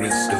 Christ.